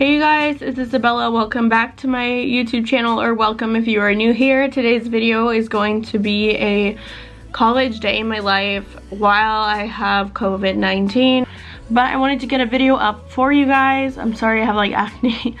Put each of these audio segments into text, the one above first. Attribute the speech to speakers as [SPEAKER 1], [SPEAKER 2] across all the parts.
[SPEAKER 1] Hey you guys, it's Isabella. Welcome back to my YouTube channel or welcome if you are new here. Today's video is going to be a college day in my life while I have COVID-19. But I wanted to get a video up for you guys. I'm sorry I have like acne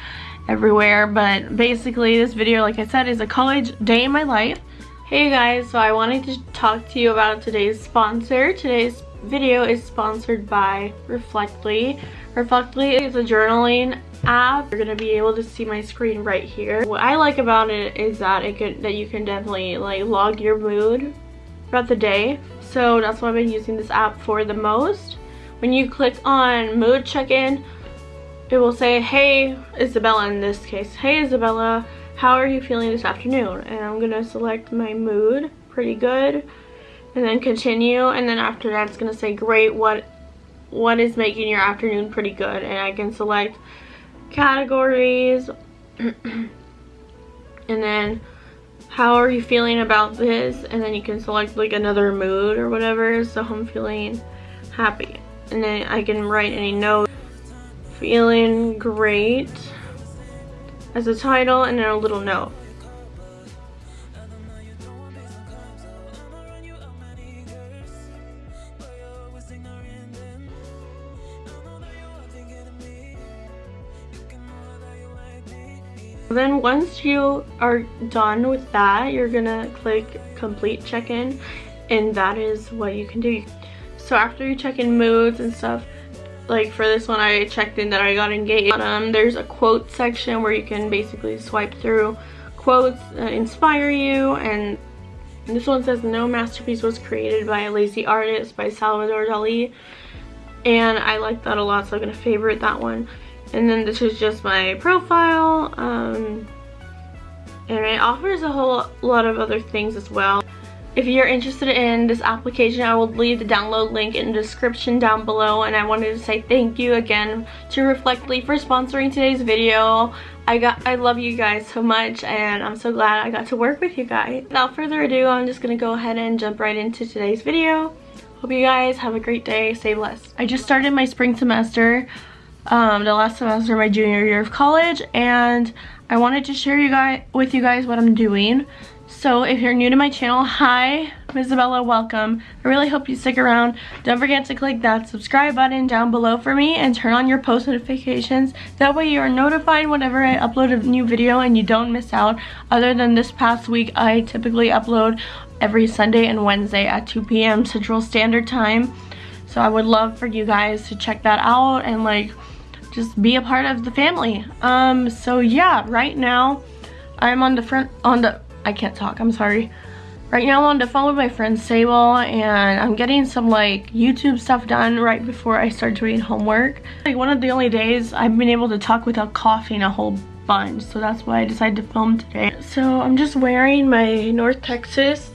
[SPEAKER 1] everywhere, but basically this video, like I said, is a college day in my life. Hey guys, so I wanted to talk to you about today's sponsor. Today's video is sponsored by Reflectly. Reflectly is a journaling app. You're gonna be able to see my screen right here. What I like about it is that it could that you can definitely like log your mood throughout the day. So that's what I've been using this app for the most. When you click on mood check-in, it will say, hey Isabella in this case, hey Isabella, how are you feeling this afternoon? And I'm gonna select my mood, pretty good, and then continue. And then after that, it's gonna say, great, what what is making your afternoon pretty good? And I can select categories. And then how are you feeling about this? And then you can select like another mood or whatever so I'm feeling happy. And then I can write any note. Feeling great as a title and then a little note Then once you are done with that, you're gonna click complete check-in and that is what you can do. So after you check in moods and stuff, like for this one I checked in that I got engaged. Um, there's a quote section where you can basically swipe through quotes that inspire you and this one says no masterpiece was created by a lazy artist by Salvador Dali and I like that a lot so I'm gonna favorite that one and then this is just my profile um, and it offers a whole lot of other things as well. If you're interested in this application I will leave the download link in the description down below and I wanted to say thank you again to Reflectly for sponsoring today's video. I got I love you guys so much and I'm so glad I got to work with you guys. Without further ado I'm just gonna go ahead and jump right into today's video. Hope you guys have a great day. Stay blessed. I just started my spring semester um, the last semester of my junior year of college and I wanted to share you guys with you guys what I'm doing. So if you're new to my channel, hi, Isabella, welcome. I really hope you stick around. Don't forget to click that subscribe button down below for me and turn on your post notifications. That way you are notified whenever I upload a new video and you don't miss out. Other than this past week, I typically upload every Sunday and Wednesday at 2 p.m. Central Standard Time. So I would love for you guys to check that out and like just be a part of the family. Um, so yeah, right now I'm on the front, on the, I can't talk, I'm sorry. Right now I'm on the phone with my friend Sable and I'm getting some like YouTube stuff done right before I start doing homework. Like one of the only days I've been able to talk without coughing a whole bunch. So that's why I decided to film today. So I'm just wearing my North Texas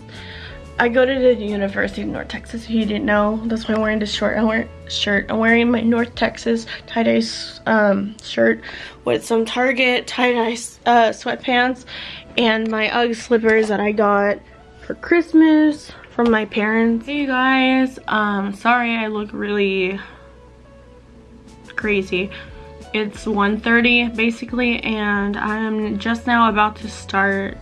[SPEAKER 1] I go to the University of North Texas, if you didn't know. That's why I'm wearing this short I'm shirt. I'm wearing my North Texas tie-dye um, shirt with some Target tie-dye uh, sweatpants and my UGG slippers that I got for Christmas from my parents. Hey you guys, um, sorry I look really crazy. It's 1.30 basically and I'm just now about to start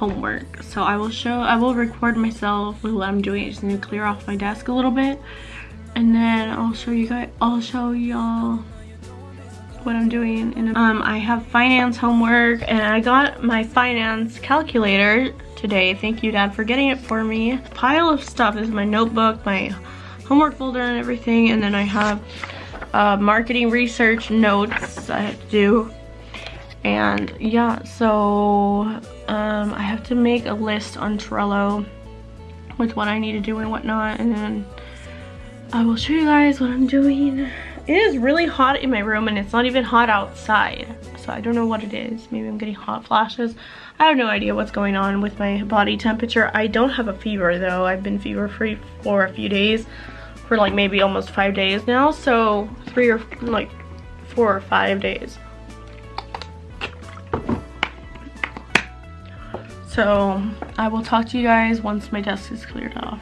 [SPEAKER 1] homework. So I will show, I will record myself with what I'm doing. Just need to clear off my desk a little bit. And then I'll show you guys, I'll show y'all what I'm doing. Um, I have finance homework and I got my finance calculator today. Thank you dad for getting it for me. Pile of stuff is my notebook, my homework folder and everything. And then I have uh, marketing research notes I have to do and yeah so um, I have to make a list on Trello with what I need to do and whatnot and then I will show you guys what I'm doing. It is really hot in my room and it's not even hot outside so I don't know what it is. Maybe I'm getting hot flashes. I have no idea what's going on with my body temperature. I don't have a fever though. I've been fever free for a few days for like maybe almost five days now so three or like four or five days So I will talk to you guys once my desk is cleared off.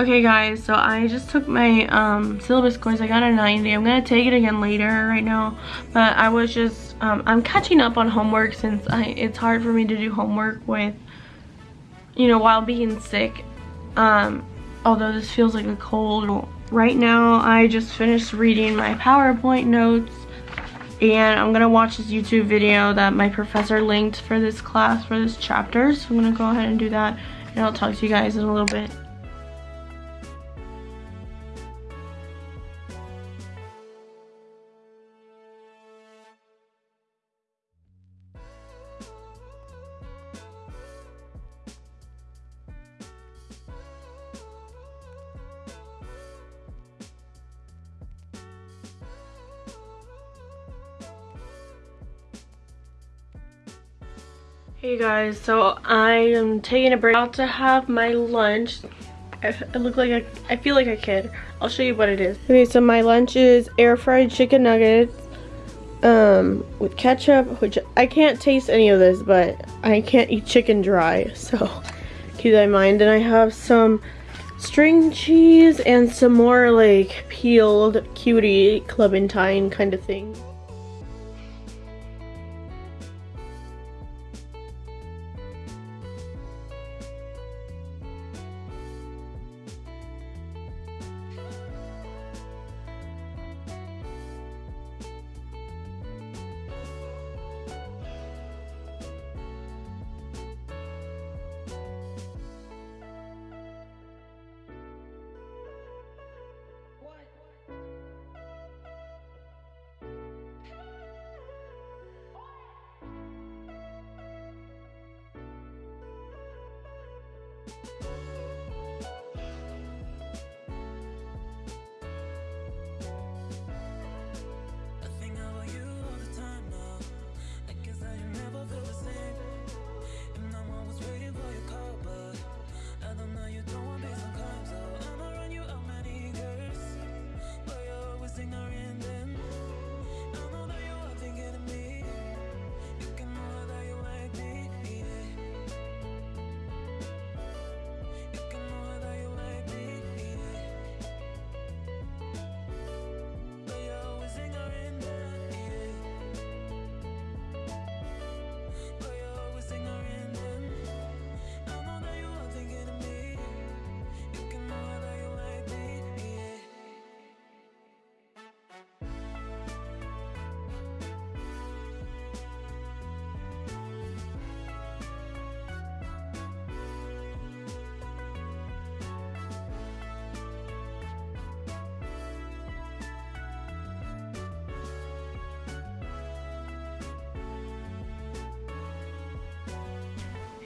[SPEAKER 1] Okay guys, so I just took my um, syllabus course. I got a 90. I'm going to take it again later right now. But I was just, um, I'm catching up on homework since I, it's hard for me to do homework with, you know, while being sick. Um, although this feels like a cold. Right now, I just finished reading my PowerPoint notes. And I'm going to watch this YouTube video that my professor linked for this class, for this chapter. So I'm going to go ahead and do that. And I'll talk to you guys in a little bit. Hey guys, so I am taking a break out to have my lunch. I, look like a, I feel like a kid. I'll show you what it is. Okay, so my lunch is air fried chicken nuggets um, with ketchup, which I can't taste any of this, but I can't eat chicken dry, so keep that in mind. And I have some string cheese and some more like peeled cutie clementine kind of thing.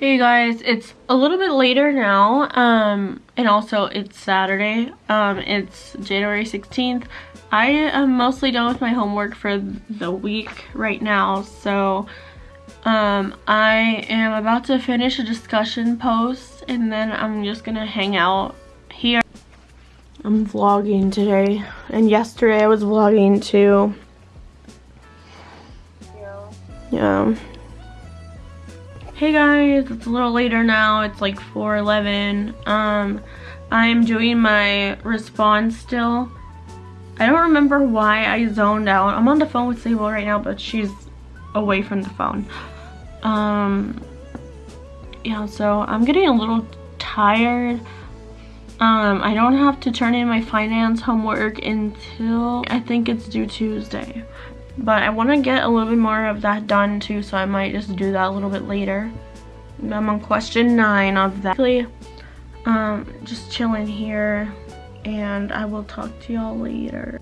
[SPEAKER 1] Hey guys, it's a little bit later now, um, and also it's Saturday, um, it's January 16th. I am mostly done with my homework for the week right now, so um, I am about to finish a discussion post, and then I'm just gonna hang out here. I'm vlogging today, and yesterday I was vlogging too. Yeah. Yeah. Hey guys, it's a little later now. It's like 4.11. Um, I'm doing my response still. I don't remember why I zoned out. I'm on the phone with Sable right now, but she's away from the phone. Um, yeah, so I'm getting a little tired. Um, I don't have to turn in my finance homework until I think it's due Tuesday. But I want to get a little bit more of that done too, so I might just do that a little bit later. I'm on question nine of that. Um, just chilling here, and I will talk to y'all later.